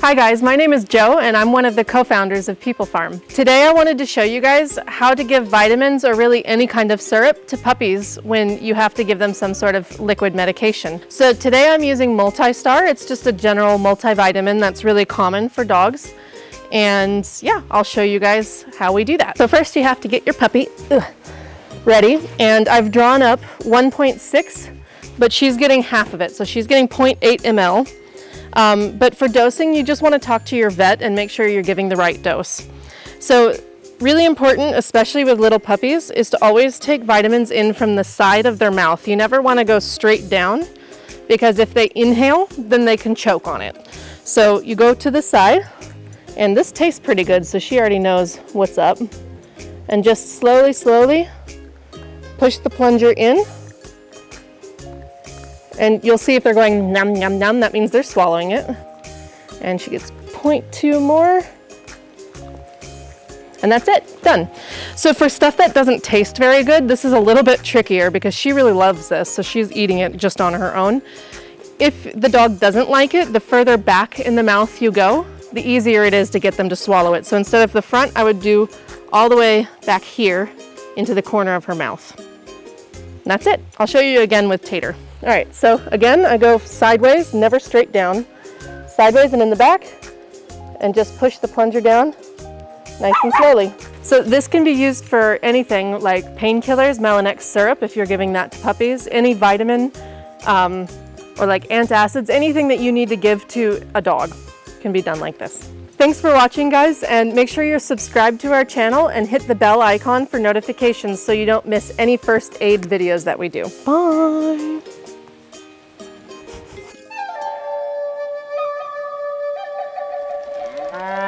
Hi guys, my name is Joe and I'm one of the co-founders of People Farm. Today I wanted to show you guys how to give vitamins or really any kind of syrup to puppies when you have to give them some sort of liquid medication. So today I'm using Multistar. It's just a general multivitamin that's really common for dogs. And yeah, I'll show you guys how we do that. So first you have to get your puppy ugh, ready. And I've drawn up 1.6, but she's getting half of it. So she's getting 0.8 ml. Um, but for dosing, you just want to talk to your vet and make sure you're giving the right dose. So really important, especially with little puppies, is to always take vitamins in from the side of their mouth. You never want to go straight down because if they inhale, then they can choke on it. So you go to the side and this tastes pretty good, so she already knows what's up. And just slowly, slowly push the plunger in and you'll see if they're going num num num, that means they're swallowing it. And she gets 0.2 more. And that's it, done. So for stuff that doesn't taste very good, this is a little bit trickier because she really loves this, so she's eating it just on her own. If the dog doesn't like it, the further back in the mouth you go, the easier it is to get them to swallow it. So instead of the front, I would do all the way back here into the corner of her mouth. And that's it. I'll show you again with Tater. All right, so again, I go sideways, never straight down. Sideways and in the back, and just push the plunger down nice and slowly. So this can be used for anything like painkillers, Melanex syrup, if you're giving that to puppies, any vitamin, um, or like antacids, anything that you need to give to a dog can be done like this. Thanks for watching guys and make sure you're subscribed to our channel and hit the bell icon for notifications so you don't miss any first aid videos that we do. Bye! Uh...